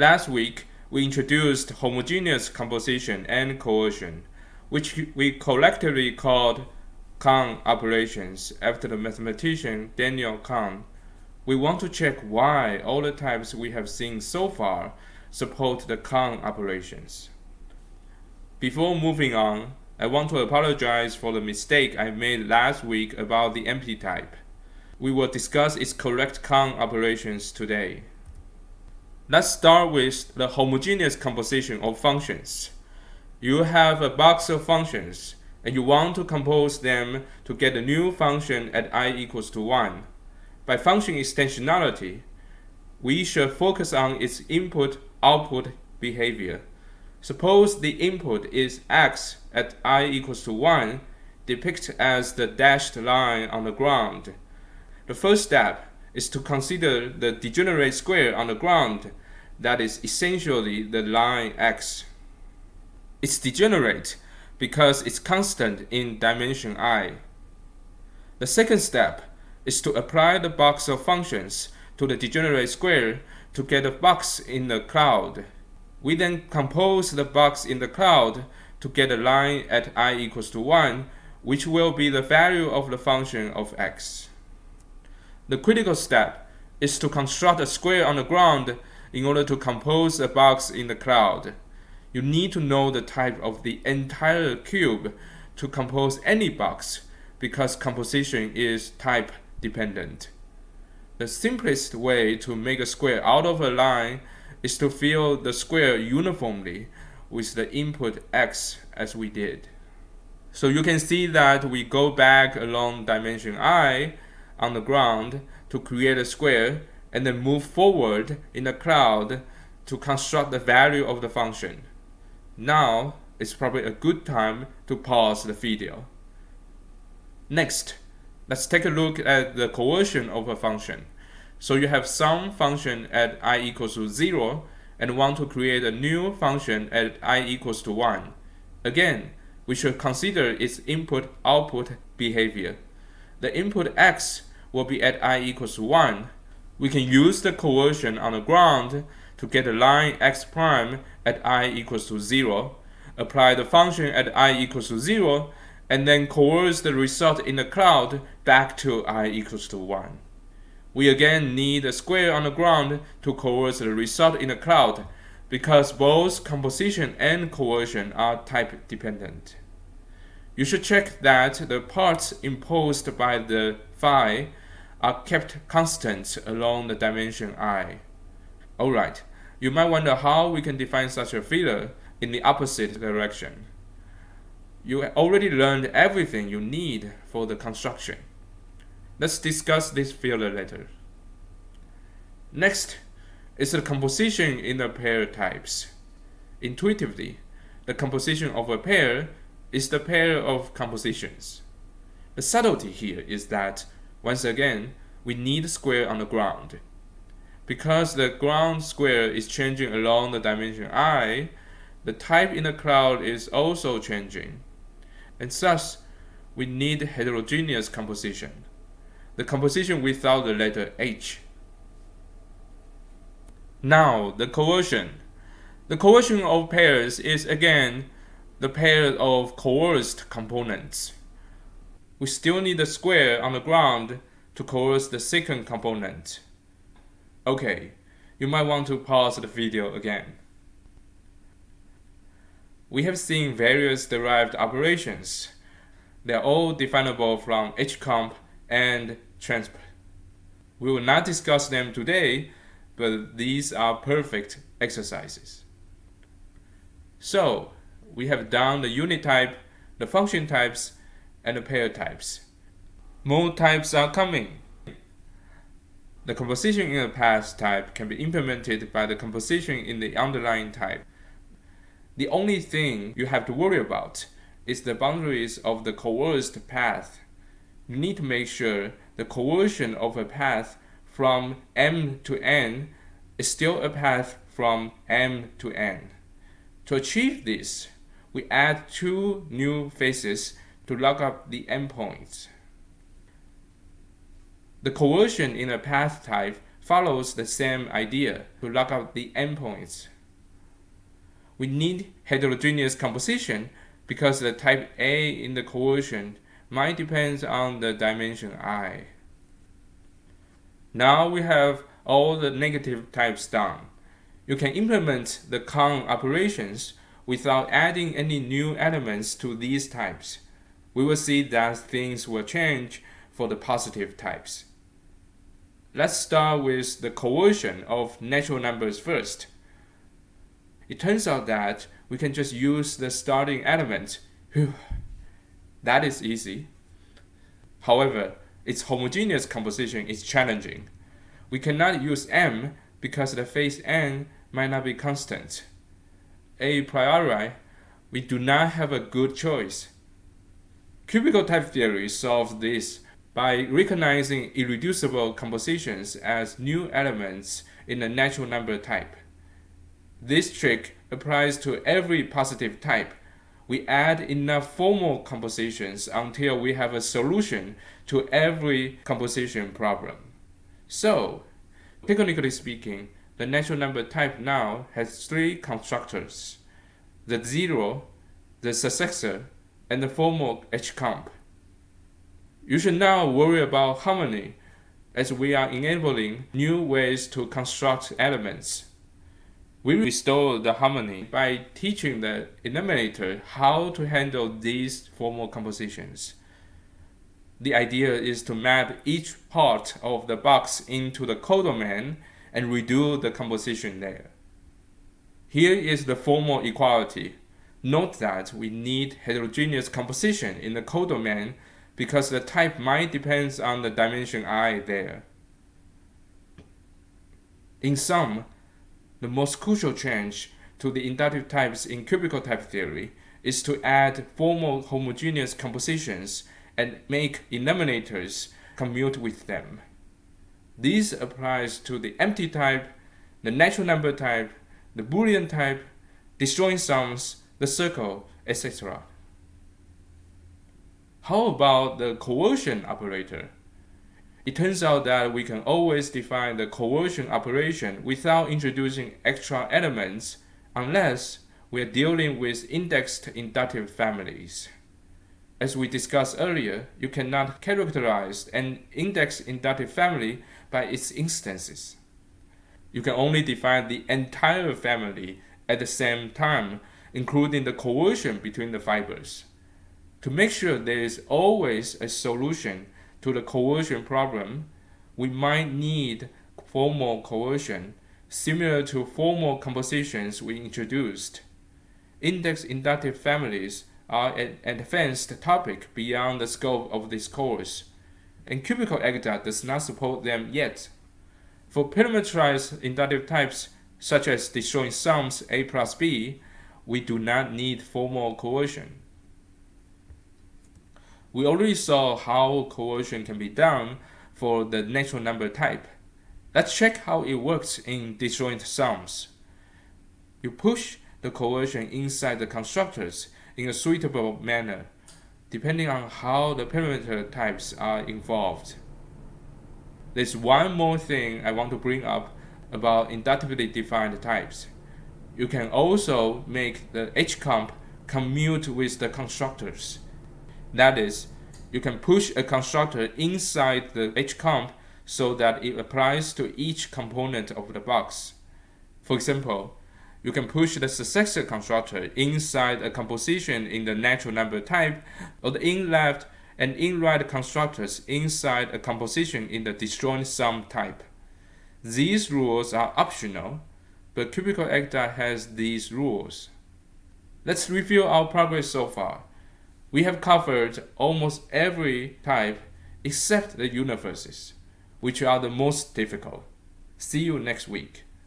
Last week, we introduced homogeneous composition and coercion, which we collectively called Kan operations after the mathematician Daniel Kan. We want to check why all the types we have seen so far support the Kan operations. Before moving on, I want to apologize for the mistake I made last week about the empty type. We will discuss its correct Kan operations today. Let's start with the homogeneous composition of functions. You have a box of functions, and you want to compose them to get a new function at i equals to 1. By function extensionality, we should focus on its input-output behavior. Suppose the input is x at i equals to 1, depicted as the dashed line on the ground. The first step is to consider the degenerate square on the ground that is essentially the line x. It's degenerate because it's constant in dimension i. The second step is to apply the box of functions to the degenerate square to get a box in the cloud. We then compose the box in the cloud to get a line at i equals to 1, which will be the value of the function of x. The critical step is to construct a square on the ground in order to compose a box in the cloud. You need to know the type of the entire cube to compose any box because composition is type dependent. The simplest way to make a square out of a line is to fill the square uniformly with the input x as we did. So you can see that we go back along dimension i on the ground to create a square and then move forward in the cloud to construct the value of the function. Now is probably a good time to pause the video. Next, let's take a look at the coercion of a function. So you have some function at i equals to 0 and want to create a new function at i equals to 1. Again, we should consider its input-output behavior. The input x will be at i equals to 1. We can use the coercion on the ground to get the line x prime at i equals to 0, apply the function at i equals to 0, and then coerce the result in the cloud back to i equals to 1. We again need a square on the ground to coerce the result in the cloud because both composition and coercion are type dependent. You should check that the parts imposed by the phi are kept constant along the dimension i. Alright, you might wonder how we can define such a filler in the opposite direction. You already learned everything you need for the construction. Let's discuss this filler later. Next is the composition in the pair types. Intuitively, the composition of a pair is the pair of compositions. The subtlety here is that, once again, we need square on the ground. Because the ground square is changing along the dimension i, the type in the cloud is also changing. And thus, we need heterogeneous composition the composition without the letter H. Now, the coercion. The coercion of pairs is again the pair of coerced components. We still need a square on the ground to coerce the second component. Okay, you might want to pause the video again. We have seen various derived operations. They are all definable from hcomp and transp. We will not discuss them today, but these are perfect exercises. So, we have done the unit type, the function types, and the pair types. More types are coming. The composition in a path type can be implemented by the composition in the underlying type. The only thing you have to worry about is the boundaries of the coerced path you need to make sure the coercion of a path from m to n is still a path from m to n. To achieve this, we add two new faces to lock up the endpoints. The coercion in a path type follows the same idea to look up the endpoints. We need heterogeneous composition because the type A in the coercion might depend on the dimension i. Now we have all the negative types done. You can implement the Kan operations without adding any new elements to these types. We will see that things will change for the positive types. Let's start with the coercion of natural numbers first. It turns out that we can just use the starting element. Whew. That is easy. However, its homogeneous composition is challenging. We cannot use m because the phase n might not be constant. A priori, we do not have a good choice. Cubical type theory solves this by recognizing irreducible compositions as new elements in a natural number type. This trick applies to every positive type. We add enough formal compositions until we have a solution to every composition problem. So, technically speaking, the natural number type now has three constructors, the zero, the successor, and the formal H-comp. You should now worry about harmony as we are enabling new ways to construct elements. We restore the harmony by teaching the eliminator how to handle these formal compositions. The idea is to map each part of the box into the codomain and redo the composition there. Here is the formal equality. Note that we need heterogeneous composition in the codomain because the type might depends on the dimension i there. In sum, the most crucial change to the inductive types in cubical type theory is to add formal homogeneous compositions and make eliminators commute with them. This applies to the empty type, the natural number type, the Boolean type, disjoint sums, the circle, etc. How about the coercion operator? It turns out that we can always define the coercion operation without introducing extra elements unless we are dealing with indexed inductive families. As we discussed earlier, you cannot characterize an indexed inductive family by its instances. You can only define the entire family at the same time, including the coercion between the fibers. To make sure there is always a solution to the coercion problem, we might need formal coercion similar to formal compositions we introduced. Index inductive families are an advanced topic beyond the scope of this course, and cubical Agda does not support them yet. For parameterized inductive types, such as disjoint sums A plus B, we do not need formal coercion. We already saw how coercion can be done for the natural number type. Let's check how it works in disjoint sums. You push the coercion inside the constructors in a suitable manner, depending on how the parameter types are involved. There's one more thing I want to bring up about inductively defined types. You can also make the H-comp commute with the constructors that is, you can push a constructor inside the HComp so that it applies to each component of the box. For example, you can push the successor constructor inside a composition in the natural number type, or the in-left and in-right constructors inside a composition in the disjoint sum type. These rules are optional, but Cubical Agda has these rules. Let's review our progress so far. We have covered almost every type except the universes, which are the most difficult. See you next week.